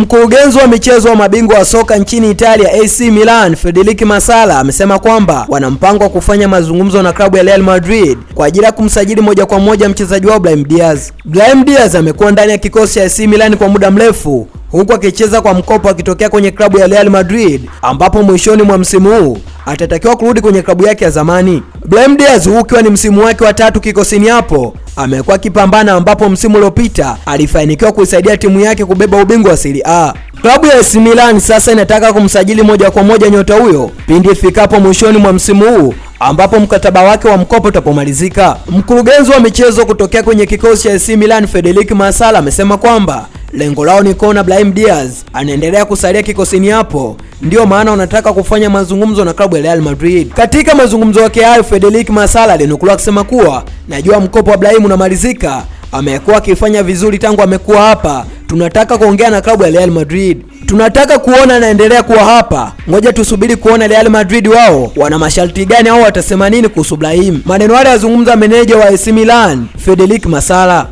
Mkurugenzi wa michezo wa mabingwa wa soka nchini Italia AC Milan, Federico Masala amesema kwamba wana mpango wa kufanya mazungumzo na klabu ya Real Madrid kwa ajili ya kumsajili moja kwa moja mchezaji wao Brahim Diaz. Brahim Diaz amekuwa ndani ya kikosi cha AC Milan kwa muda mrefu huku akicheza kwa mkopo akitokea kwenye klabu ya Real Madrid ambapo mwishoni mwa msimu huu atatakiwa kurudi kwenye klabu yake ya zamani. Brahim Diaz huu ukiwa ni msimu wake wa tatu kikosini hapo amekuwa akipambana, ambapo msimu uliopita alifanikiwa kuisaidia timu yake kubeba ubingwa wa Serie A. Klabu ya AC Milan sasa inataka kumsajili moja kwa moja nyota huyo pindi ifikapo mwishoni mwa msimu huu ambapo mkataba wake wa mkopo utapomalizika. Mkurugenzi wa michezo kutokea kwenye kikosi cha AC Milan Federico Masala amesema kwamba lengo lao ni kuona Brahim Diaz anaendelea kusalia kikosini hapo, ndiyo maana wanataka kufanya mazungumzo na klabu ya Real Madrid. Katika mazungumzo yake hayo, Federico Masala alinukuliwa akisema kuwa najua mkopo wa Brahim unamalizika, amekuwa akifanya vizuri tangu amekuwa hapa, tunataka kuongea na klabu ya Real Madrid tunataka kuona anaendelea kuwa hapa. Ngoja tusubiri kuona Real Madrid wao wana masharti gani au watasema nini kuhusu Brahim. Maneno yale yazungumza meneja wa AC Milan Federico Masala.